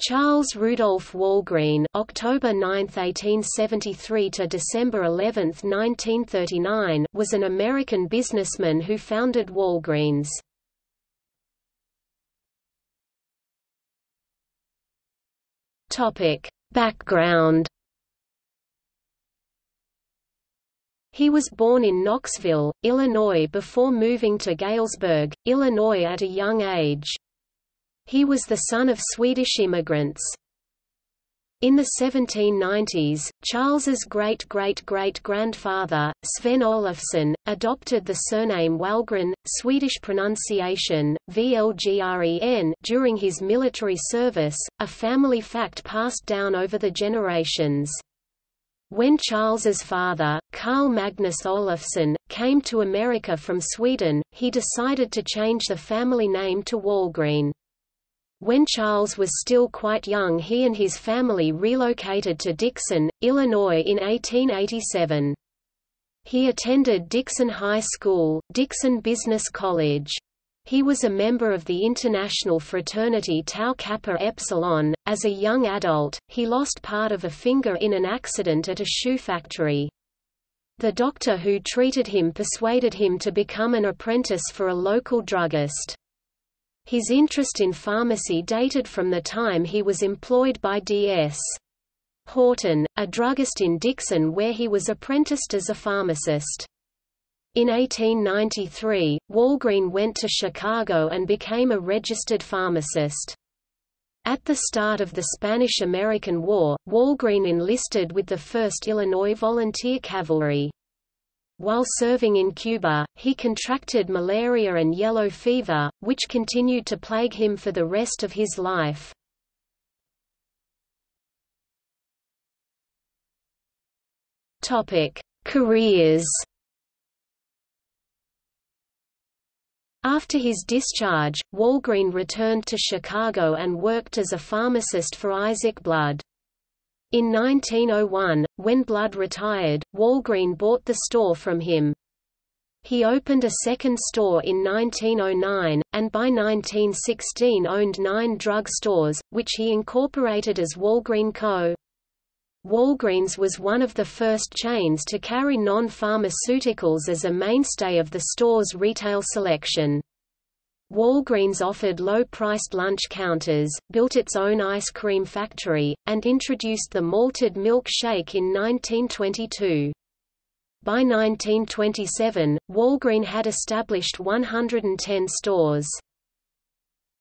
Charles Rudolph Walgreen October 9, 1873 to December 11, 1939 was an American businessman who founded Walgreens. Topic: Background He was born in Knoxville, Illinois before moving to Galesburg, Illinois at a young age. He was the son of Swedish immigrants. In the 1790s, Charles's great-great-great-grandfather, Sven Olofsson, adopted the surname Walgren, Swedish pronunciation, Vlgren during his military service, a family fact passed down over the generations. When Charles's father, Carl Magnus Olofsson, came to America from Sweden, he decided to change the family name to Walgreen. When Charles was still quite young he and his family relocated to Dixon, Illinois in 1887. He attended Dixon High School, Dixon Business College. He was a member of the international fraternity Tau Kappa Epsilon. As a young adult, he lost part of a finger in an accident at a shoe factory. The doctor who treated him persuaded him to become an apprentice for a local druggist. His interest in pharmacy dated from the time he was employed by D.S. Horton, a druggist in Dixon where he was apprenticed as a pharmacist. In 1893, Walgreen went to Chicago and became a registered pharmacist. At the start of the Spanish–American War, Walgreen enlisted with the 1st Illinois Volunteer Cavalry. While serving in Cuba, he contracted malaria and yellow fever, which continued to plague him for the rest of his life. Careers After his discharge, Walgreen returned to Chicago and worked as a pharmacist for Isaac Blood. In 1901, when Blood retired, Walgreen bought the store from him. He opened a second store in 1909, and by 1916 owned nine drug stores, which he incorporated as Walgreen Co. Walgreens was one of the first chains to carry non-pharmaceuticals as a mainstay of the store's retail selection. Walgreens offered low-priced lunch counters, built its own ice cream factory, and introduced the malted milk shake in 1922. By 1927, Walgreen had established 110 stores.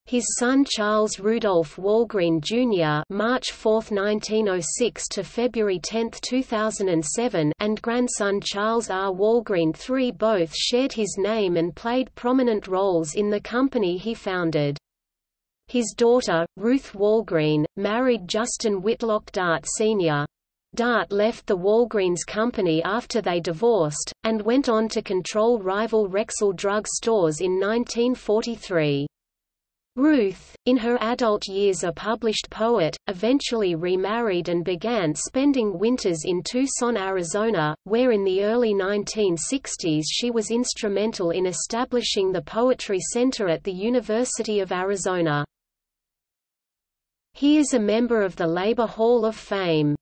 His son Charles Rudolph Walgreen Jr. (March 4, 1906 to February 10, 2007) and grandson Charles R. Walgreen III both shared his name and played prominent roles in the company he founded. His daughter, Ruth Walgreen, married Justin Whitlock Dart Sr. Dart left the Walgreens company after they divorced, and went on to control rival Rexall drug stores in 1943. Ruth, in her adult years a published poet, eventually remarried and began spending winters in Tucson, Arizona, where in the early 1960s she was instrumental in establishing the Poetry Center at the University of Arizona. He is a member of the Labor Hall of Fame.